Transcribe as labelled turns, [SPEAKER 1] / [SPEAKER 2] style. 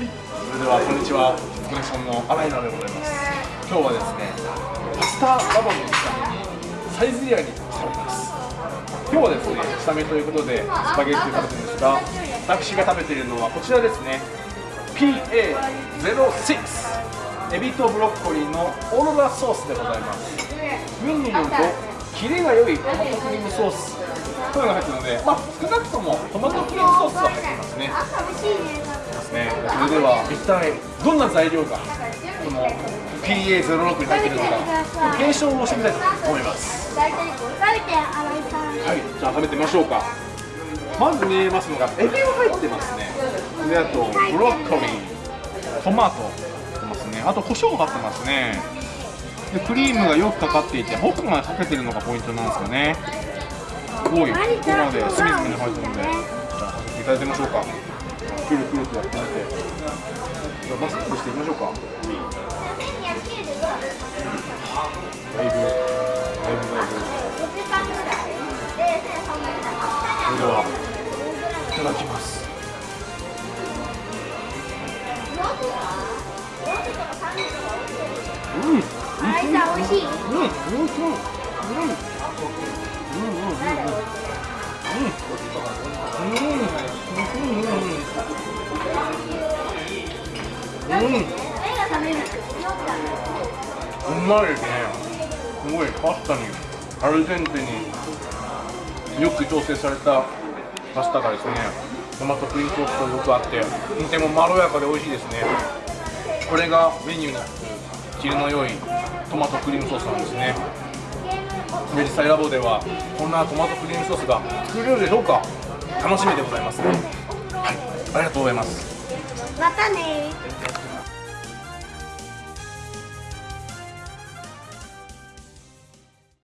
[SPEAKER 1] それではこんにちは。コネクションの新井直でございます。今日はですねパスタラボのためにサイゼリアに来ております。今日はですね下見ということでスパゲッティを食べてるんですが私が食べているのはこちらですね。PA06 エビとブロッコリーのオーロラソースでございます。メニューによるとキレが良いトマトクリームソース。というのが入ってるので、まあ、少なくともトマトクリームソースは入ってますね。ですね。それでは一体どんな材料がこの PA06 に入っているのか検証をしてみたいと思います。はいじゃあ食べてみましょうか。まず見えますのがエビが入ってますね。であとブロッコリートマト入ってますね。あと胡椒が入ってますね。でクリームがよくかかっていて奥までかけてるのがポイントなんですよね。すごいここまで隅々に入ってるので。じゃあいただいてみましょうかくるくるとやってみてじゃあマスクしていきましょうかだいぶだいぶだいぶそれではいただきますうん
[SPEAKER 2] あいさん美味しい。
[SPEAKER 1] うんうんうんうんうんうんうんうん。うまいですねすごいパスタにアルゼンテによく調整されたパスタがですねトマトクリームソースとよくあってとてもまろやかで美味しいですねこれがメニューになってるキレの良いトマトクリームソースなん。ですねで実際ラボではこんなトマトクリームソースが作れるでしょうか？楽しみでございます。はいありがとうございます。
[SPEAKER 2] またね